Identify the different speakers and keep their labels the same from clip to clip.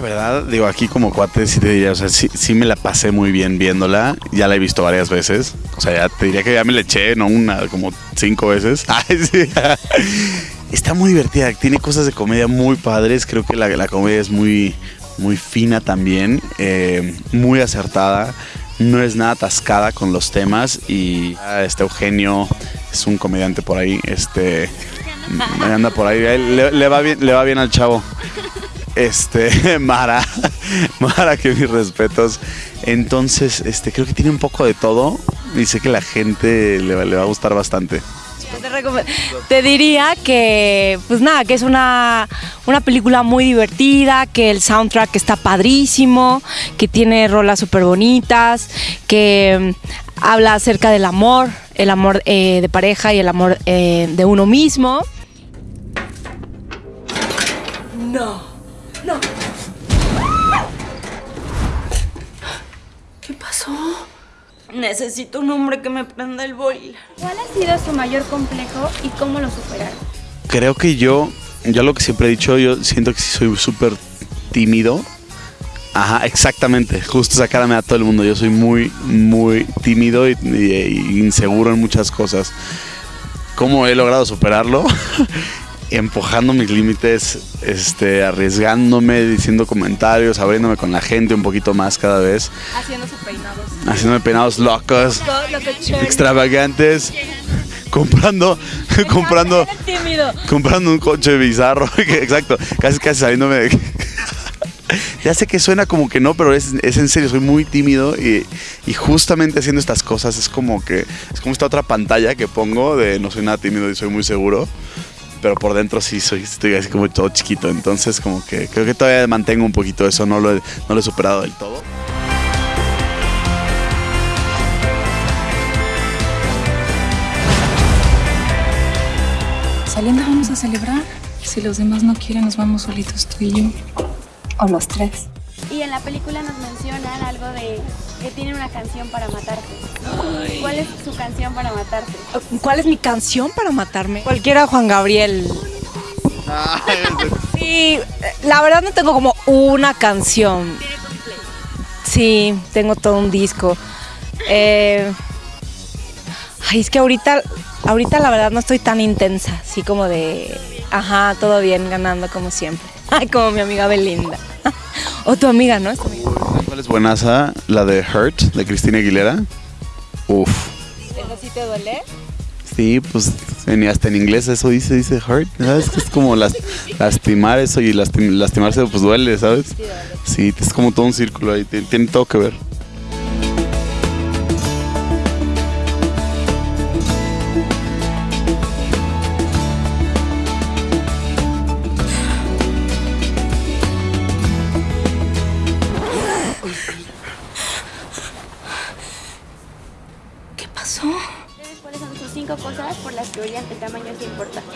Speaker 1: verdad, digo, aquí como cuate sí te diría, o sea, sí, sí me la pasé muy bien viéndola. Ya la he visto varias veces. O sea, ya te diría que ya me la eché, no una, como cinco veces. Ay, sí. Está muy divertida, tiene cosas de comedia muy padres. Creo que la, la comedia es muy, muy fina también, eh, muy acertada. No es nada atascada con los temas y ah, este Eugenio es un comediante por ahí, este anda por ahí, le, le va bien, le va bien al chavo. Este, Mara, Mara, que mis respetos. Entonces, este, creo que tiene un poco de todo y sé que la gente le, va- le va a gustar bastante.
Speaker 2: Te, recom- te diría que, pues nada, que es una, una película muy divertida, que el soundtrack está padrísimo, que tiene rolas súper bonitas, que mm, habla acerca del amor, el amor eh, de pareja y el amor eh, de uno mismo. No. Necesito un hombre que me prenda el boiler.
Speaker 3: ¿Cuál ha sido su mayor complejo y cómo lo superaron?
Speaker 1: Creo que yo, yo lo que siempre he dicho, yo siento que sí soy súper tímido. Ajá, exactamente. Justo esa cara me da todo el mundo. Yo soy muy, muy tímido y, y- y inseguro en muchas cosas. ¿Cómo he logrado superarlo? Empujando mis límites, este, arriesgándome, diciendo comentarios, abriéndome con la gente un poquito más cada vez,
Speaker 3: Haciéndose peinados.
Speaker 1: haciéndome peinados locos, extravagantes, comprando, comprando, comprando un coche bizarro, exacto, casi casi saliéndome de... Ya sé que suena como que no, pero es, es en serio, soy muy tímido y, y justamente haciendo estas cosas es como que es como esta otra pantalla que pongo de no soy nada tímido y soy muy seguro, pero por dentro sí soy estoy así como todo chiquito, entonces como que creo que todavía mantengo un poquito eso, no lo no lo he superado del todo.
Speaker 4: Saliendo vamos a celebrar. Si los demás no quieren, nos vamos solitos tú y yo. O los tres.
Speaker 3: Y en la película nos mencionan algo de que tienen una canción para matarte. ¿Cuál es su canción para matarte?
Speaker 2: ¿Cuál es mi canción para matarme? Cualquiera Juan Gabriel. Sí, la verdad no tengo como una canción. Sí, tengo todo un disco. Eh, ay, es que ahorita, ahorita la verdad no estoy tan intensa, así como de, ajá, todo bien, ganando como siempre. Ay, como mi amiga Belinda. O tu amiga, ¿no? Es tu amiga.
Speaker 1: ¿Cuál es buenaza? La de Hurt, de Cristina Aguilera. Uf.
Speaker 2: ¿Eso sí te duele?
Speaker 1: Sí, pues en- hasta en inglés eso dice, dice hurt, ¿sabes? Es como las, lastimar eso y lastim- lastimarse pues duele, ¿sabes? Sí, es como todo un círculo ahí, tiene, tiene todo que ver.
Speaker 3: Cosas por las que oyen el tamaño es importante?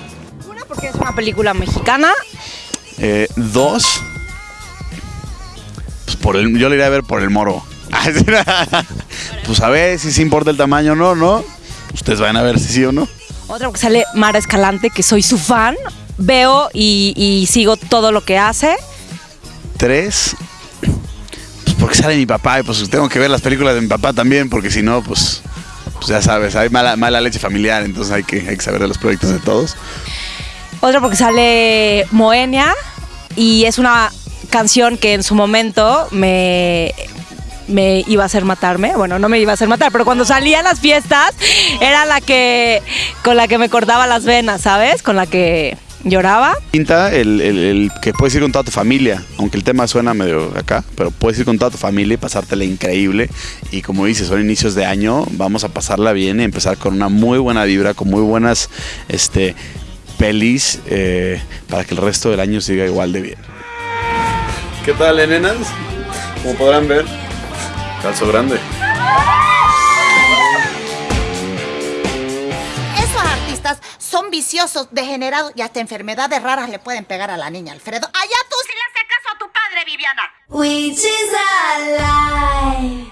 Speaker 2: Una porque es una película mexicana.
Speaker 1: Eh, dos, pues por el, yo le iré a ver por el moro. pues a ver si se importa el tamaño o no, ¿no? Ustedes van a ver si sí o no.
Speaker 2: Otra porque sale Mara Escalante, que soy su fan. Veo y, y sigo todo lo que hace.
Speaker 1: Tres, pues porque sale mi papá y pues tengo que ver las películas de mi papá también, porque si no, pues, pues ya sabes, hay mala, mala leche familiar, entonces hay que, saber de los proyectos de todos.
Speaker 2: Otra porque sale Moenia y es una canción que en su momento me, me iba a hacer matarme. Bueno, no me iba a hacer matar, pero cuando salía a las fiestas era la que con la que me cortaba las venas, ¿sabes? Con la que lloraba.
Speaker 1: Quinta, el, el- el que puedes ir con toda tu familia, aunque el tema suena medio acá, pero puedes ir con toda tu familia y pasártela increíble. Y como dices, son inicios de año, vamos a pasarla bien y empezar con una muy buena vibra, con muy buenas este, pelis, eh, para que el resto del año siga igual de bien. ¿Qué tal, nenas? Como podrán ver, calzo grande.
Speaker 5: Son viciosos, degenerados y hasta enfermedades raras le pueden pegar a la niña, Alfredo. Allá tú sí le haces caso a tu padre, Viviana.
Speaker 6: Which is a lie.